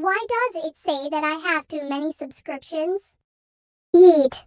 Why does it say that I have too many subscriptions? Eat.